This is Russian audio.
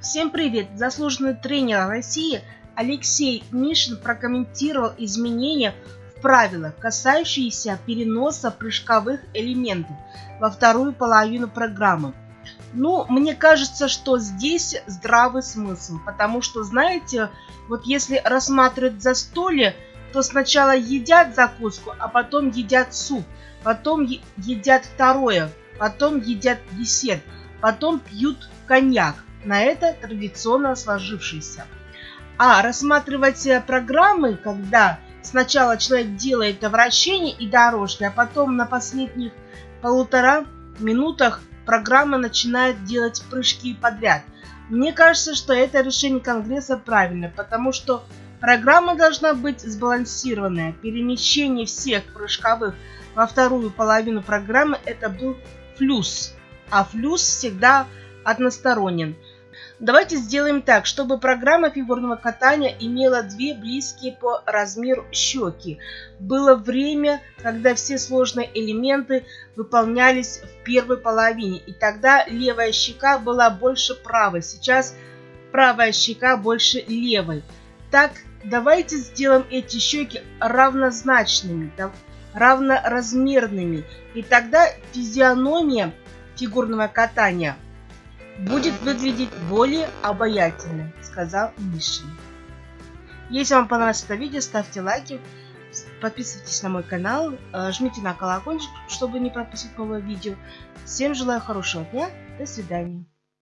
Всем привет! Заслуженный тренер России Алексей Мишин прокомментировал изменения в правилах, касающиеся переноса прыжковых элементов во вторую половину программы. Ну, мне кажется, что здесь здравый смысл, потому что, знаете, вот если рассматривать застолье, то сначала едят закуску, а потом едят суп, потом едят второе, потом едят десерт, потом пьют коньяк на это традиционно сложившееся. А рассматривать э, программы, когда сначала человек делает вращение и дорожки, а потом на последних полутора минутах программа начинает делать прыжки подряд. Мне кажется, что это решение Конгресса правильное, потому что программа должна быть сбалансированная. Перемещение всех прыжковых во вторую половину программы это был флюс, а флюс всегда односторонен. Давайте сделаем так, чтобы программа фигурного катания имела две близкие по размеру щеки. Было время, когда все сложные элементы выполнялись в первой половине, и тогда левая щека была больше правой. Сейчас правая щека больше левой. Так, давайте сделаем эти щеки равнозначными, равноразмерными, и тогда физиономия фигурного катания – будет выглядеть более обаятельно, сказал Мишин. Если вам понравилось это видео, ставьте лайки, подписывайтесь на мой канал, э, жмите на колокольчик, чтобы не пропустить новое видео. Всем желаю хорошего дня, до свидания.